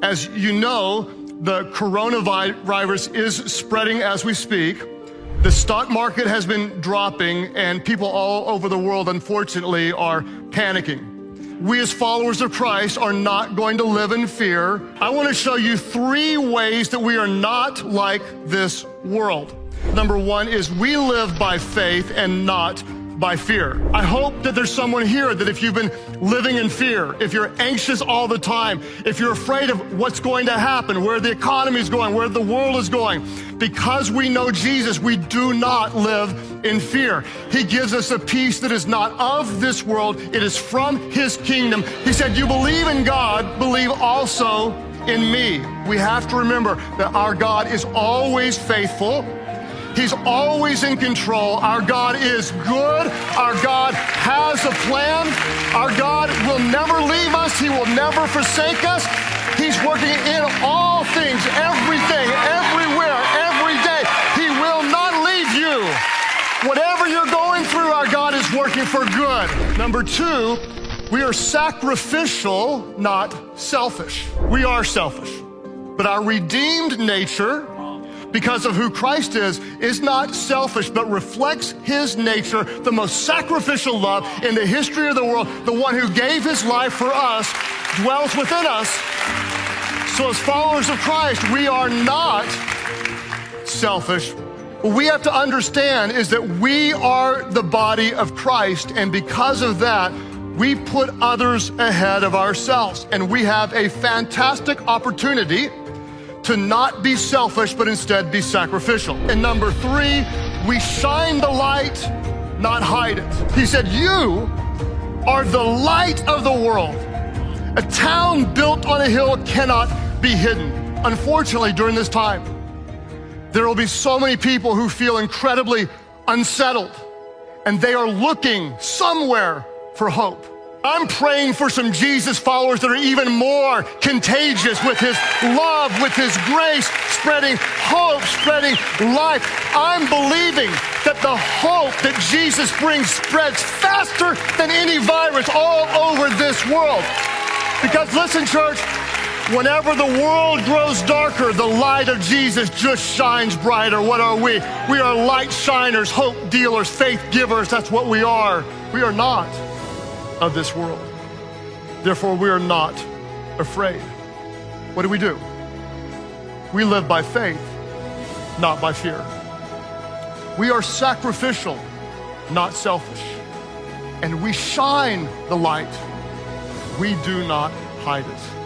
As you know, the coronavirus is spreading as we speak. The stock market has been dropping, and people all over the world, unfortunately, are panicking. We, as followers of Christ, are not going to live in fear. I want to show you three ways that we are not like this world. Number one is we live by faith and not by fear. I hope that there's someone here that if you've been living in fear, if you're anxious all the time, if you're afraid of what's going to happen, where the economy is going, where the world is going, because we know Jesus, we do not live in fear. He gives us a peace that is not of this world, it is from His kingdom. He said, You believe in God, believe also in me. We have to remember that our God is always faithful. He's always in control. Our God is good. Our God has a plan. Our God will never leave us. He will never forsake us. He's working in all things, everything, everywhere, every day. He will not leave you. Whatever you're going through, our God is working for good. Number two, we are sacrificial, not selfish. We are selfish. But our redeemed nature because of who Christ is, is not selfish, but reflects his nature, the most sacrificial love in the history of the world, the one who gave his life for us, dwells within us. So, as followers of Christ, we are not selfish. What we have to understand is that we are the body of Christ, and because of that, we put others ahead of ourselves. And we have a fantastic opportunity to not be selfish, but instead be sacrificial. And number three, we shine the light, not hide it. He said, You are the light of the world. A town built on a hill cannot be hidden. Unfortunately, during this time, there will be so many people who feel incredibly unsettled and they are looking somewhere for hope. I'm praying for some Jesus followers that are even more contagious with his love, with his grace, spreading hope, spreading life. I'm believing that the hope that Jesus brings spreads faster than any virus all over this world. Because listen, church, Whenever the world grows darker, the light of Jesus just shines brighter. What are we? We are light shiners, hope dealers, faith givers. That's what we are. We are not of this world. Therefore, we are not afraid. What do we do? We live by faith, not by fear. We are sacrificial, not selfish. And we shine the light. We do not hide it.